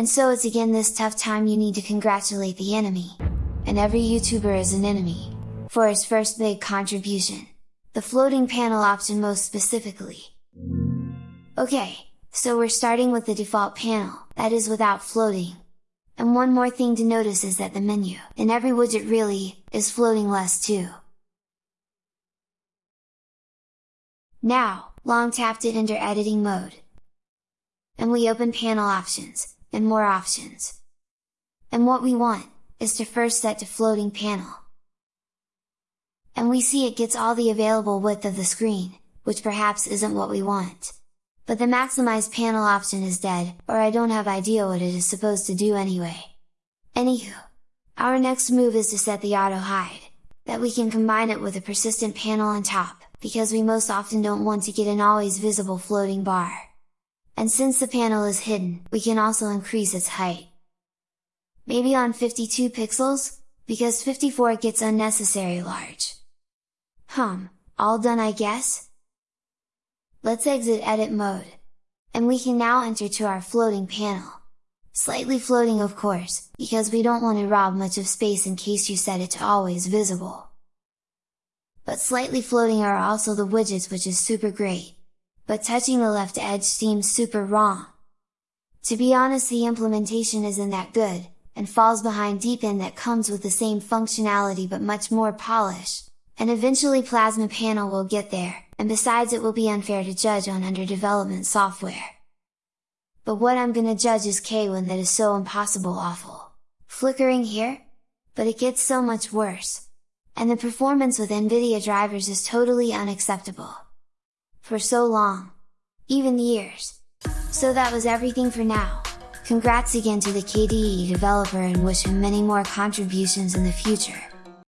And so it's again this tough time you need to congratulate the enemy. And every YouTuber is an enemy, for his first big contribution. The floating panel option most specifically. Okay, so we're starting with the default panel, that is without floating. And one more thing to notice is that the menu, in every widget really, is floating less too. Now, long tap to enter editing mode. And we open panel options, and more options. And what we want, is to first set to floating panel. And we see it gets all the available width of the screen, which perhaps isn't what we want. But the maximize panel option is dead, or I don't have idea what it is supposed to do anyway. Anywho, our next move is to set the auto hide, that we can combine it with a persistent panel on top, because we most often don't want to get an always visible floating bar. And since the panel is hidden, we can also increase its height. Maybe on 52 pixels, because 54 gets unnecessary large. Hum, all done I guess? Let's exit edit mode. And we can now enter to our floating panel. Slightly floating of course, because we don't want to rob much of space in case you set it to always visible but slightly floating are also the widgets which is super great. But touching the left edge seems super wrong. To be honest the implementation isn't that good, and falls behind Deepin that comes with the same functionality but much more polish, and eventually Plasma Panel will get there, and besides it will be unfair to judge on under development software. But what I'm gonna judge is KWin that is so impossible awful. Flickering here? But it gets so much worse and the performance with NVIDIA drivers is totally unacceptable. For so long. Even years. So that was everything for now. Congrats again to the KDE developer and wish him many more contributions in the future.